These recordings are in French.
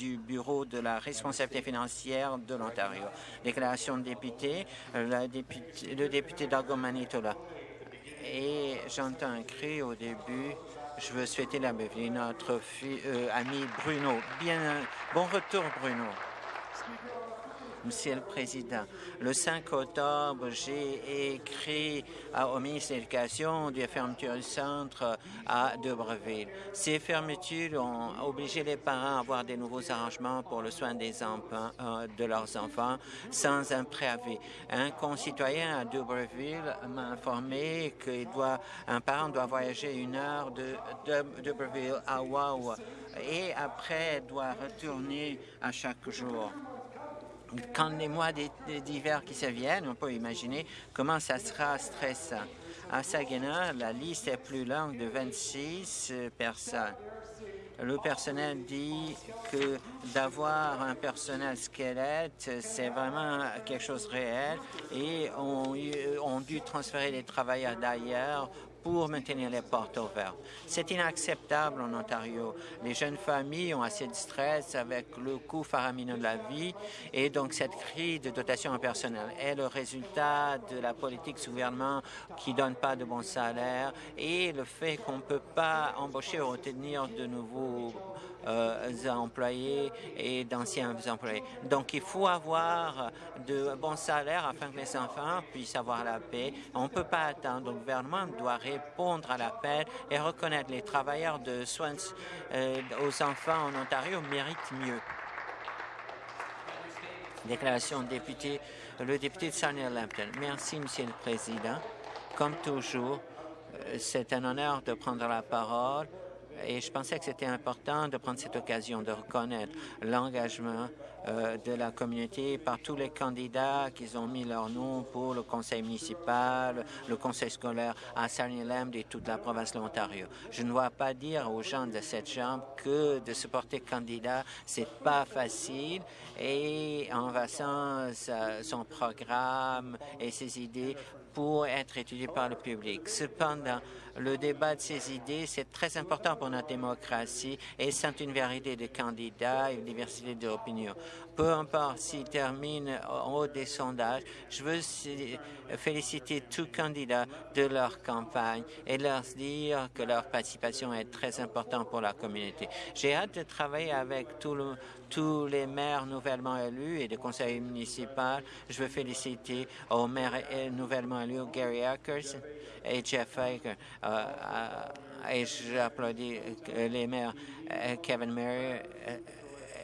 du Bureau de la responsabilité financière de l'Ontario. Déclaration de député, députée, le député d'Argo Manitola. Et j'entends un cri au début. Je veux souhaiter la bienvenue notre euh, ami Bruno. Bien, bon retour, Bruno. Monsieur le Président, le 5 octobre, j'ai écrit au ministre de l'Éducation de la fermeture du centre à Debreville. Ces fermetures ont obligé les parents à avoir des nouveaux arrangements pour le soin des enfants, euh, de leurs enfants sans un préavis. Un concitoyen à Debreville m'a informé qu'un parent doit voyager une heure de, de Debreville à Wawa et après doit retourner à chaque jour quand les mois d'hiver qui se viennent, on peut imaginer comment ça sera stressant. À Saginaw, la liste est plus longue de 26 euh, personnes. Le personnel dit que d'avoir un personnel squelette, c'est vraiment quelque chose de réel et on, on dû transférer les travailleurs d'ailleurs pour maintenir les portes ouvertes. C'est inacceptable en Ontario. Les jeunes familles ont assez de stress avec le coût faramineux de la vie et donc cette crise de dotation en personnel est le résultat de la politique du gouvernement qui donne pas de bons salaires et le fait qu'on ne peut pas embaucher ou retenir de nouveaux employés et d'anciens employés. Donc, il faut avoir de bons salaires afin que les enfants puissent avoir la paix. On ne peut pas attendre. Le gouvernement doit répondre à l'appel et reconnaître les travailleurs de soins euh, aux enfants en Ontario méritent mieux. Déclaration de député, le député de Sarnia Lambton. Merci, Monsieur le Président. Comme toujours, euh, c'est un honneur de prendre la parole et je pensais que c'était important de prendre cette occasion de reconnaître l'engagement euh, de la communauté par tous les candidats qui ont mis leur nom pour le conseil municipal, le conseil scolaire à Sarnia-Lambd et toute la province de l'Ontario. Je ne dois pas dire aux gens de cette chambre que de se porter candidat, c'est pas facile et en passant son programme et ses idées pour être étudié par le public. Cependant, le débat de ces idées, c'est très important pour notre démocratie et c'est une vérité de candidats et une diversité d'opinions. Peu importe s'ils terminent en haut des sondages, je veux féliciter tous candidats de leur campagne et leur dire que leur participation est très importante pour la communauté. J'ai hâte de travailler avec tous les maires nouvellement élus et des conseils municipaux. Je veux féliciter aux maires nouvellement élus, Gary Ackers et Jeff Faker. Euh, euh, et j'applaudis les maires euh, Kevin Murray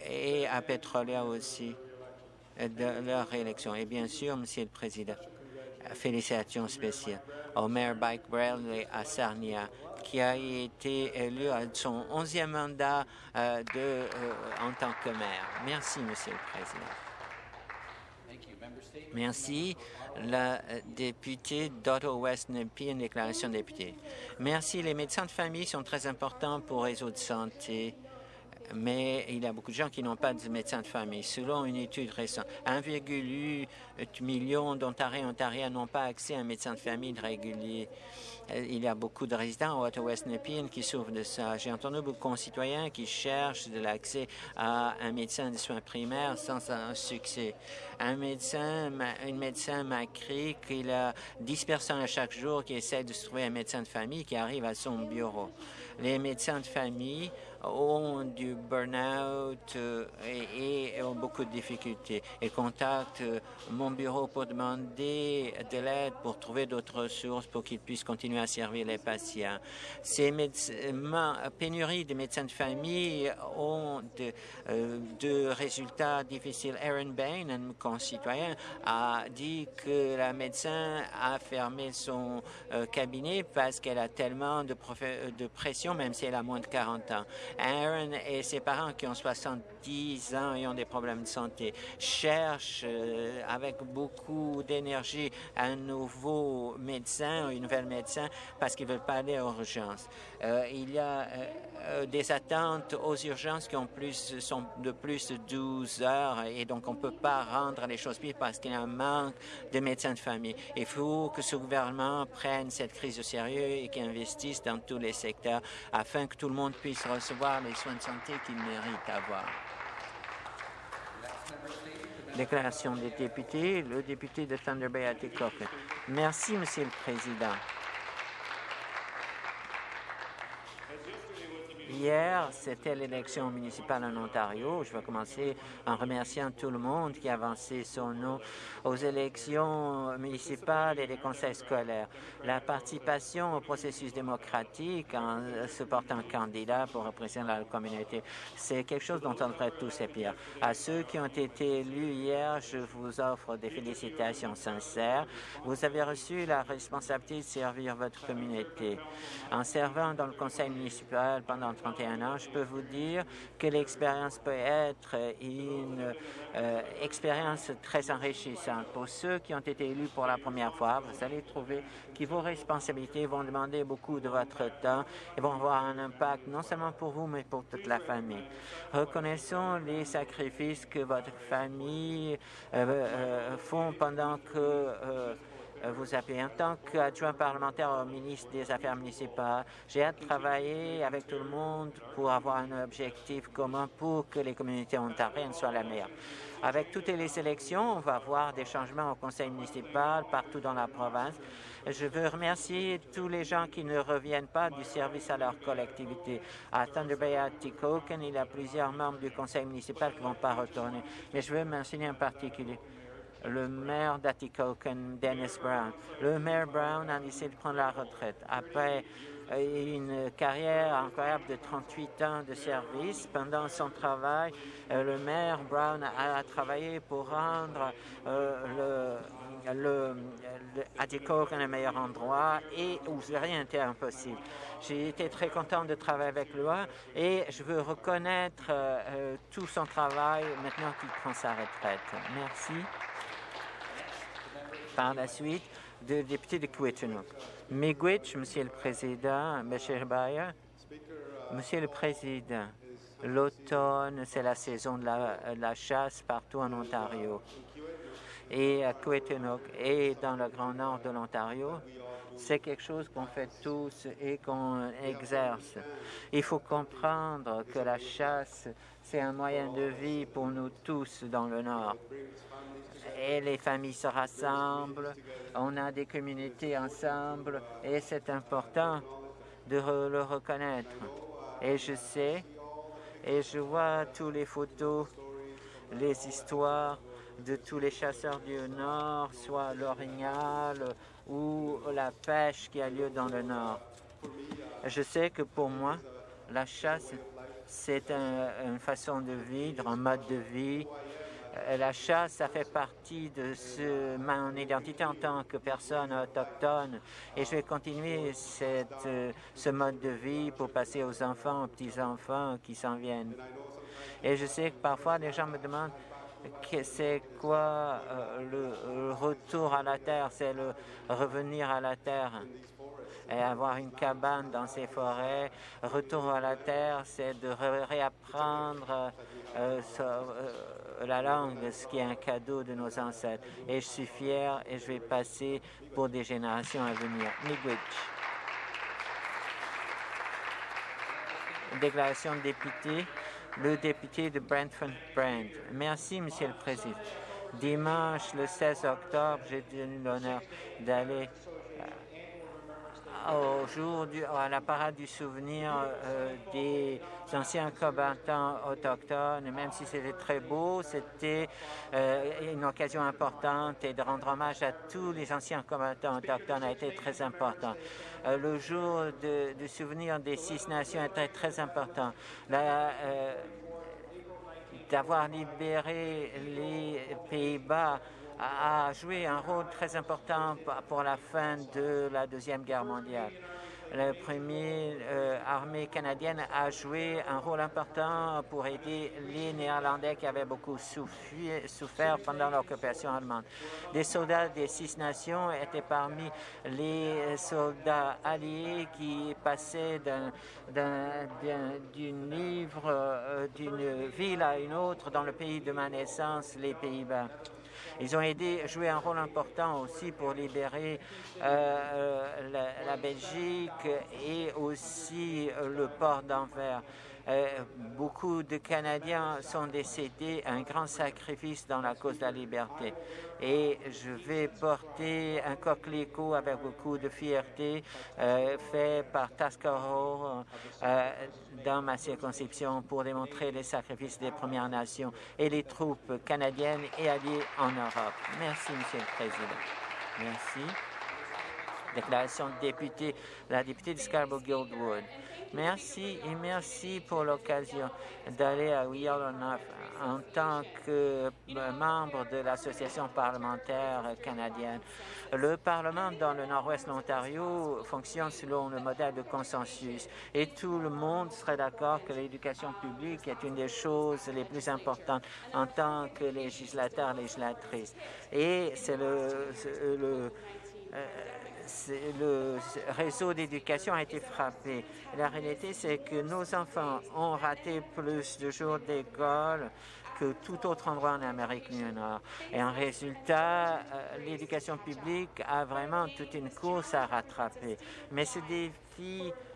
et à Petrolia aussi de leur réélection. Et bien sûr, Monsieur le Président, félicitations spéciales au maire Mike Bradley à Sarnia, qui a été élu à son onzième mandat de, en tant que maire. Merci, Monsieur le Président. Merci. La députée d'Otto West une déclaration de député. Merci. Les médecins de famille sont très importants pour réseau de santé mais il y a beaucoup de gens qui n'ont pas de médecin de famille. Selon une étude récente, 1,8 million d'Ontariens et Ontariens n'ont pas accès à un médecin de famille régulier. Euh, il y a beaucoup de résidents au Ottawa-West Nepean qui souffrent de ça. J'ai entendu beaucoup de concitoyens qui cherchent de l'accès à un médecin de soins primaires sans succès. Un médecin, une médecin m'a écrit qu'il a 10 personnes à chaque jour qui essaient de trouver un médecin de famille qui arrive à son bureau. Les médecins de famille ont du burn-out euh, et, ont beaucoup de difficultés et contactent euh, mon bureau pour demander de l'aide pour trouver d'autres ressources pour qu'ils puissent continuer à servir les patients. Ces pénuries de médecins de famille ont de, euh, résultats difficiles. Aaron Bain, un concitoyen, a dit que la médecin a fermé son cabinet parce qu'elle a tellement de pression, même si elle a moins de 40 ans. Aaron et ses parents qui ont 70 ans et ont des problèmes de santé cherchent euh, avec beaucoup d'énergie un nouveau médecin ou une nouvelle médecin parce qu'ils veulent pas aller aux urgences. Euh, il y a euh, des attentes aux urgences qui ont plus, sont de plus de 12 heures et donc on ne peut pas rendre les choses pires parce qu'il y a un manque de médecins de famille. Il faut que ce gouvernement prenne cette crise au sérieux et qu'il investisse dans tous les secteurs afin que tout le monde puisse recevoir les soins de santé qu'ils méritent avoir. Déclaration des députés, le député de Thunder Bay Atikokan. Merci, Monsieur le Président. Hier, c'était l'élection municipale en Ontario. Je vais commencer en remerciant tout le monde qui a avancé son nom aux élections municipales et des conseils scolaires. La participation au processus démocratique en se portant candidat pour représenter la communauté, c'est quelque chose dont on devrait tous être À ceux qui ont été élus hier, je vous offre des félicitations sincères. Vous avez reçu la responsabilité de servir votre communauté. En servant dans le conseil municipal pendant 31 ans, je peux vous dire que l'expérience peut être une euh, expérience très enrichissante. Pour ceux qui ont été élus pour la première fois, vous allez trouver que vos responsabilités vont demander beaucoup de votre temps et vont avoir un impact non seulement pour vous, mais pour toute la famille. Reconnaissons les sacrifices que votre famille euh, euh, font pendant que vous avez. En tant qu'adjoint parlementaire au ministre des Affaires municipales, j'ai hâte de travailler avec tout le monde pour avoir un objectif commun pour que les communautés ontariennes soient la meilleure. Avec toutes les élections, on va voir des changements au conseil municipal partout dans la province. Je veux remercier tous les gens qui ne reviennent pas du service à leur collectivité. À Thunder Bay, à Tikoken, il y a plusieurs membres du conseil municipal qui ne vont pas retourner. Mais je veux mentionner en particulier le maire d'Atikokan, Dennis Brown. Le maire Brown a décidé de prendre la retraite après euh, une carrière incroyable de 38 ans de service. Pendant son travail, euh, le maire Brown a travaillé pour rendre euh, le, le, le un meilleur endroit et où rien n'était impossible. J'ai été très content de travailler avec lui et je veux reconnaître tout son travail maintenant qu'il prend sa retraite. Merci par la suite de député de Quittenok. Miigwech, Monsieur le Président, M. Bayer, Monsieur le Président, l'automne, c'est la saison de la, chasse partout en Ontario. Et à Quittenok et dans le Grand Nord de l'Ontario, c'est quelque chose qu'on fait tous et qu'on exerce. Il faut comprendre que la chasse, c'est un moyen de vie pour nous tous dans le Nord et les familles se rassemblent, on a des communautés ensemble et c'est important de le reconnaître. Et je sais, et je vois tous les photos, les histoires de tous les chasseurs du Nord, soit l'orignal ou la pêche qui a lieu dans le Nord. Je sais que pour moi, la chasse, c'est une façon de vivre, un mode de vie euh, la chasse, ça fait partie de mon identité en tant que personne autochtone et je vais continuer euh, ce mode de vie pour passer aux enfants, aux petits-enfants qui s'en viennent. Et je sais que parfois les gens me demandent c'est quoi euh, le, retour à la terre, c'est le revenir à la terre et avoir une cabane dans ces forêts. Retour à la terre, c'est de réapprendre la langue, ce qui est un cadeau de nos ancêtres. Et je suis fier et je vais passer pour des générations à venir. Miigwech. Déclaration de député, le député de Brentford Brand. Merci, Monsieur le Président. Dimanche, le 16 octobre, j'ai eu l'honneur d'aller au jour du, à la parade du souvenir euh, des anciens combattants autochtones, même si c'était très beau, c'était euh, une occasion importante et de rendre hommage à tous les anciens combattants autochtones a été très important. Euh, le jour du souvenir des six nations était très important. D'avoir libéré les Pays-Bas a joué un rôle très important pour la fin de la Deuxième Guerre mondiale. La première euh, armée canadienne a joué un rôle important pour aider les Néerlandais qui avaient beaucoup souffert pendant l'occupation allemande. Les soldats des Six Nations étaient parmi les soldats alliés qui passaient euh, d'une ville à une autre dans le pays de ma naissance, les Pays-Bas. Ils ont aidé, joué un rôle important aussi pour libérer euh, la, Belgique et aussi le port d'Anvers. Euh, beaucoup de Canadiens sont décédés, un grand sacrifice dans la cause de la liberté. Et je vais porter un coquelicot avec beaucoup de fierté euh, fait par Tascaro euh, dans ma circonscription pour démontrer les sacrifices des Premières Nations et les troupes canadiennes et alliées en Europe. Merci, Monsieur le Président. Merci. Déclaration de député, la députée de Scarborough-Guildwood. Merci et merci pour l'occasion d'aller à Yellowknife en tant que membre de l'Association parlementaire canadienne. Le Parlement dans le nord-ouest de l'Ontario fonctionne selon le modèle de consensus et tout le monde serait d'accord que l'éducation publique est une des choses les plus importantes en tant que législateur, législatrice. Et c'est le, euh, le réseau d'éducation a été frappé. La réalité, c'est que nos enfants ont raté plus de jours d'école que tout autre endroit en Amérique du Nord. Et en résultat, euh, l'éducation publique a vraiment toute une course à rattraper. Mais ce défi euh,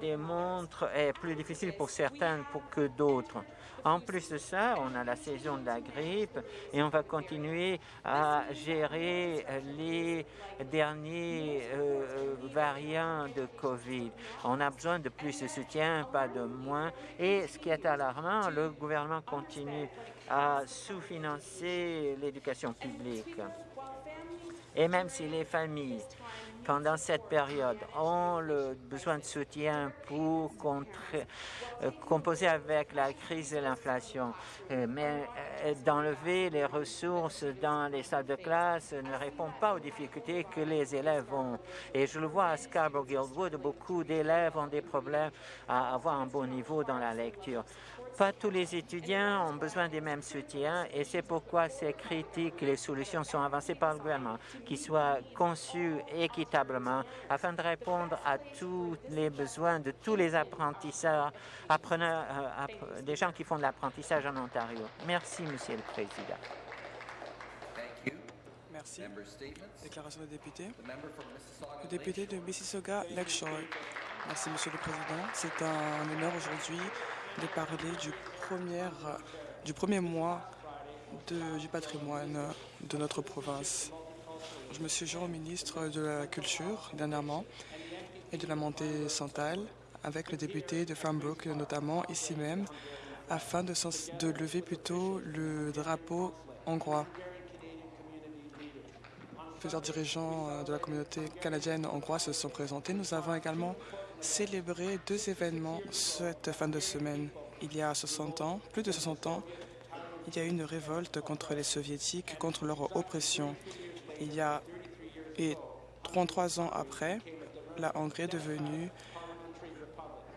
démontre est plus difficile pour certains que d'autres. En plus de ça, on a la saison de la grippe et on va continuer à gérer les derniers euh, variants de COVID. On a besoin de plus de soutien, pas de moins. Et ce qui est alarmant, le gouvernement continue à sous-financer l'éducation publique. Et même si les familles pendant cette période ont le besoin de soutien pour euh, composer avec la crise de l'inflation. Euh, mais euh, d'enlever les ressources dans les salles de classe ne répond pas aux difficultés que les élèves ont. Et je le vois à Scarborough-Guildwood, beaucoup d'élèves ont des problèmes à avoir un bon niveau dans la lecture. Pas tous les étudiants ont besoin des mêmes soutiens et c'est pourquoi ces critiques, les solutions sont avancées par le gouvernement, qui soient conçues équitablement afin de répondre à tous les besoins de tous les apprentissages, appreneurs, euh, des gens qui font de l'apprentissage en Ontario. Merci, Monsieur le Président. Merci. Déclaration de député. Le député de Mississauga Lakeshore. Merci, Monsieur le Président. C'est un honneur aujourd'hui de parler du premier, du premier mois de, du patrimoine de notre province. Je me suis joint au ministre de la Culture dernièrement et de la montée centrale avec le député de Farmbrook notamment ici même afin de, de lever plutôt le drapeau hongrois. Plusieurs dirigeants euh, de la communauté canadienne hongroise se sont présentés. Nous avons également célébré deux événements cette fin de semaine. Il y a 60 ans, plus de 60 ans, il y a eu une révolte contre les soviétiques, contre leur oppression. Il y a et 33 ans après, la Hongrie est devenue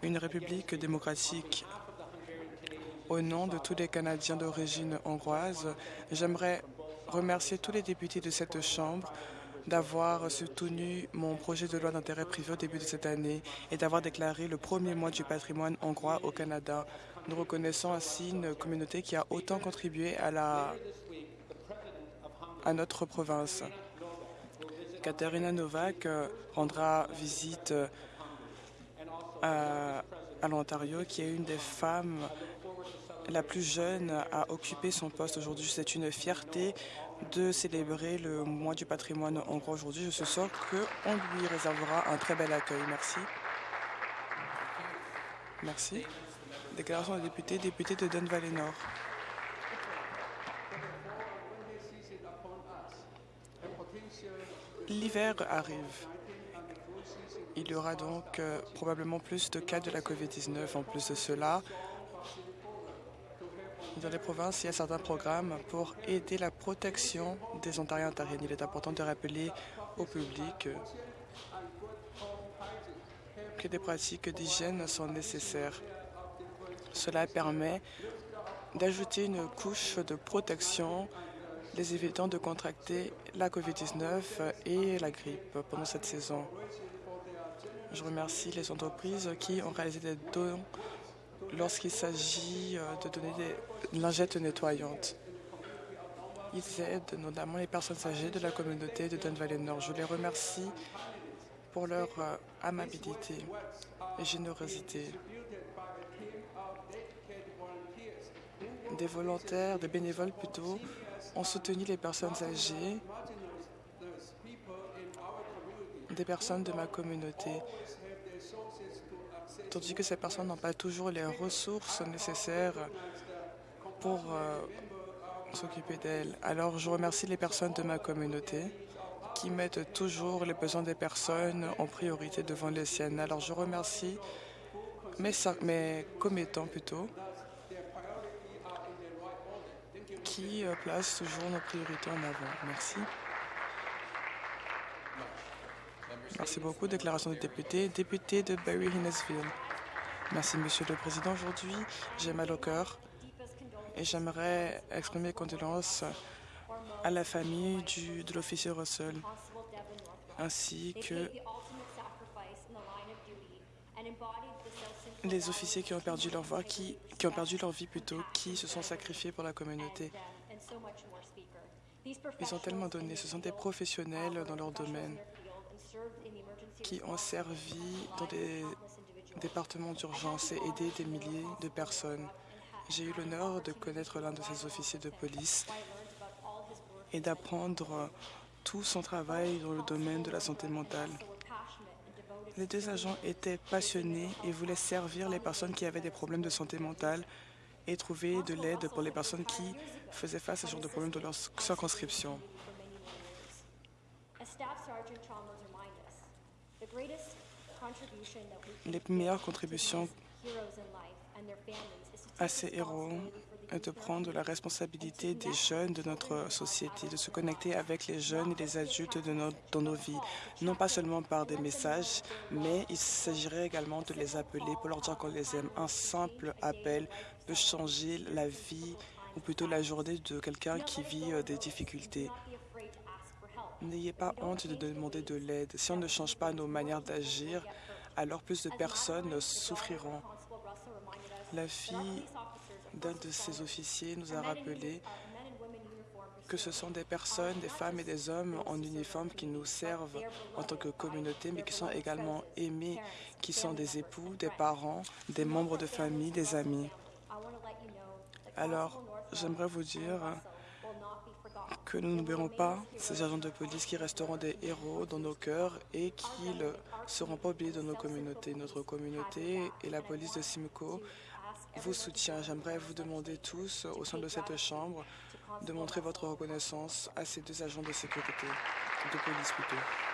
une république démocratique. Au nom de tous les Canadiens d'origine hongroise, j'aimerais remercier tous les députés de cette Chambre d'avoir soutenu mon projet de loi d'intérêt privé au début de cette année et d'avoir déclaré le premier mois du patrimoine hongrois au Canada. Nous reconnaissons ainsi une communauté qui a autant contribué à, notre province. Katerina Novak euh, rendra visite euh, à l'Ontario, qui est une des femmes la plus jeune à occuper son poste aujourd'hui. C'est une fierté de célébrer le mois du patrimoine hongrois aujourd'hui. Je suis sûr qu'on lui réservera un très bel accueil. Merci. Merci. Déclaration de député, député de Don Valley Nord. L'hiver arrive. Il y aura donc euh, probablement plus de cas de la COVID-19. En plus de cela, dans les provinces, il y a certains programmes pour aider la protection des Ontariens ontariennes. Il est important de rappeler au public que des pratiques d'hygiène sont nécessaires. Cela permet d'ajouter une couche de protection les évitant de contracter la COVID-19 et la grippe pendant cette saison. Je remercie les entreprises qui ont réalisé des dons lorsqu'il s'agit euh, de donner des lingettes nettoyantes. Ils aident notamment les personnes âgées de la communauté de Don Valley Nord. Je les remercie pour leur euh, amabilité et générosité. des volontaires, des bénévoles plutôt, ont soutenu les personnes âgées, des personnes de ma communauté, tandis que ces personnes n'ont pas toujours les ressources nécessaires pour euh, s'occuper d'elles. Alors, je remercie les personnes de ma communauté qui mettent toujours les besoins des personnes en priorité devant les siennes. Alors, je remercie mes, mes commettants plutôt qui euh, placent toujours nos priorités en avant. Merci. Merci beaucoup. Déclaration des députés. Député de Barry Hinnesville. Merci, Monsieur le Président. Aujourd'hui, j'ai mal au cœur et j'aimerais exprimer condoléances à la famille du, de l'officier Russell ainsi que les officiers qui ont perdu leur voix, qui ont perdu leur vie plutôt, qui se sont sacrifiés pour la communauté. Ils ont tellement donné. Ce sont des professionnels dans leur domaine qui ont servi dans des départements d'urgence et aidé des milliers de personnes. J'ai eu l'honneur de connaître l'un de ces officiers de police et d'apprendre tout son travail dans le domaine de la santé mentale. Les deux agents étaient passionnés et voulaient servir les personnes qui avaient des problèmes de santé mentale et trouver de l'aide pour les personnes qui faisaient face à ce genre de problèmes dans leur circonscription. Les meilleures contributions à ces héros est de prendre la responsabilité des jeunes de notre société, de se connecter avec les jeunes et les adultes de dans nos vies, non pas seulement par des messages, mais il s'agirait également de les appeler pour leur dire qu'on les aime. Un simple appel peut changer la vie ou plutôt la journée de quelqu'un qui vit euh, des difficultés. N'ayez pas honte de demander de l'aide. Si on ne change pas nos manières d'agir, alors plus de personnes souffriront. La fille d'un de ces officiers nous a rappelé que ce sont des personnes, des femmes et des hommes en uniforme qui nous servent en tant que communauté, mais qui sont également aimés, qui sont des époux, des parents, des membres de famille, des amis. Alors, j'aimerais vous dire que nous n'oublierons pas ces agents de police qui resteront des héros dans nos cœurs et qui ne seront pas oubliés dans nos communautés. Notre communauté et la police de Simcoe vous soutient. J'aimerais vous demander tous, au sein de cette Chambre, de montrer votre reconnaissance à ces deux agents de sécurité, de police plutôt.